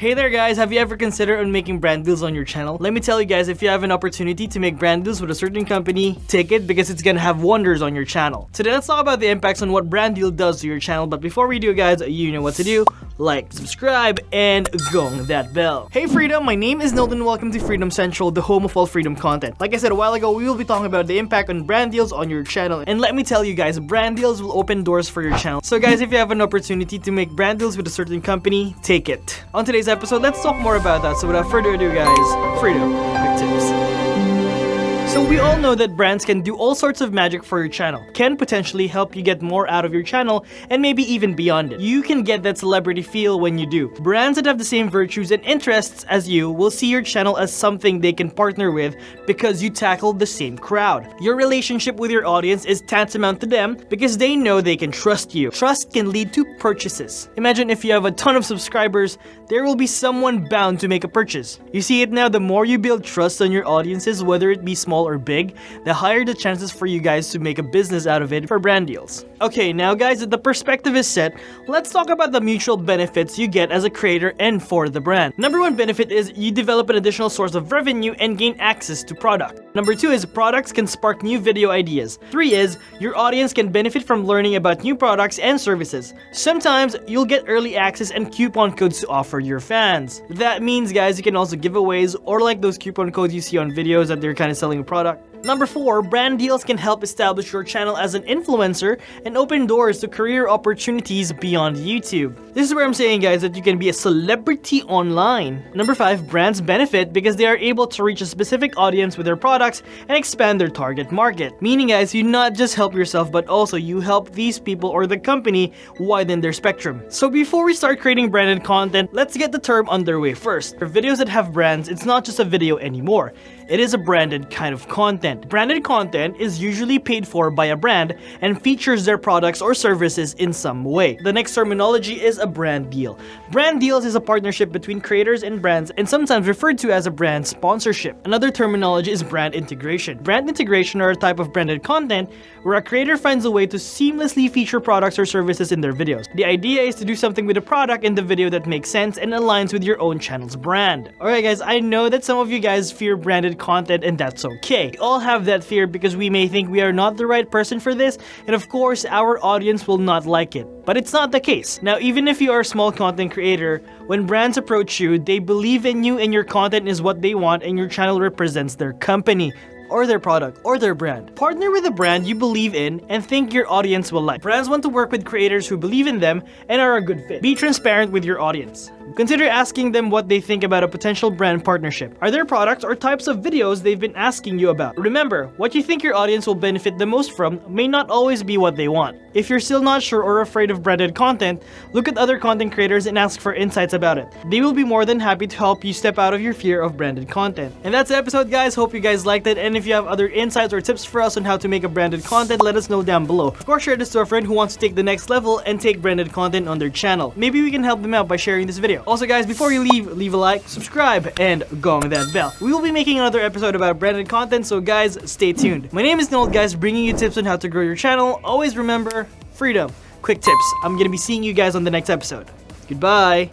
Hey there guys, have you ever considered on making brand deals on your channel? Let me tell you guys, if you have an opportunity to make brand deals with a certain company, take it because it's gonna have wonders on your channel. Today let's talk about the impacts on what brand deal does to your channel, but before we do guys, you know what to do. Like, subscribe, and gong that bell. Hey Freedom, my name is Nilton, welcome to Freedom Central, the home of all freedom content. Like I said a while ago, we will be talking about the impact on brand deals on your channel. And let me tell you guys, brand deals will open doors for your channel. So guys, if you have an opportunity to make brand deals with a certain company, take it. On today's episode, let's talk more about that. So without further ado guys, Freedom, quick tips. So we all know that brands can do all sorts of magic for your channel, can potentially help you get more out of your channel, and maybe even beyond it. You can get that celebrity feel when you do. Brands that have the same virtues and interests as you will see your channel as something they can partner with because you tackle the same crowd. Your relationship with your audience is tantamount to them because they know they can trust you. Trust can lead to purchases. Imagine if you have a ton of subscribers, there will be someone bound to make a purchase. You see it now, the more you build trust on your audiences, whether it be small small or big, the higher the chances for you guys to make a business out of it for brand deals. Okay, now guys, the perspective is set, let's talk about the mutual benefits you get as a creator and for the brand. Number one benefit is you develop an additional source of revenue and gain access to product. Number two is products can spark new video ideas. Three is your audience can benefit from learning about new products and services. Sometimes you'll get early access and coupon codes to offer your fans. That means guys, you can also giveaways or like those coupon codes you see on videos that they're kind of selling product. Number 4, brand deals can help establish your channel as an influencer and open doors to career opportunities beyond YouTube. This is where I'm saying guys that you can be a celebrity online. Number 5, brands benefit because they are able to reach a specific audience with their products and expand their target market. Meaning guys, you not just help yourself but also you help these people or the company widen their spectrum. So before we start creating branded content, let's get the term underway first. For videos that have brands, it's not just a video anymore. It is a branded kind of content. Branded content is usually paid for by a brand and features their products or services in some way. The next terminology is a brand deal. Brand deals is a partnership between creators and brands and sometimes referred to as a brand sponsorship. Another terminology is brand integration. Brand integration are a type of branded content where a creator finds a way to seamlessly feature products or services in their videos. The idea is to do something with a product in the video that makes sense and aligns with your own channel's brand. Alright guys, I know that some of you guys fear branded content and that's okay. We all have that fear because we may think we are not the right person for this and of course our audience will not like it. But it's not the case. Now even if you are a small content creator, when brands approach you, they believe in you and your content is what they want and your channel represents their company or their product or their brand. Partner with a brand you believe in and think your audience will like. Brands want to work with creators who believe in them and are a good fit. Be transparent with your audience. Consider asking them what they think about a potential brand partnership. Are there products or types of videos they've been asking you about? Remember, what you think your audience will benefit the most from may not always be what they want. If you're still not sure or afraid of branded content, look at other content creators and ask for insights about it. They will be more than happy to help you step out of your fear of branded content. And that's the episode guys, hope you guys liked it and if you have other insights or tips for us on how to make a branded content, let us know down below. Of course, share this to a friend who wants to take the next level and take branded content on their channel. Maybe we can help them out by sharing this video. Also guys, before you leave, leave a like, subscribe, and gong that bell. We will be making another episode about branded content, so guys, stay tuned. My name is Noel, guys, bringing you tips on how to grow your channel. Always remember, freedom. Quick tips. I'm gonna be seeing you guys on the next episode. Goodbye.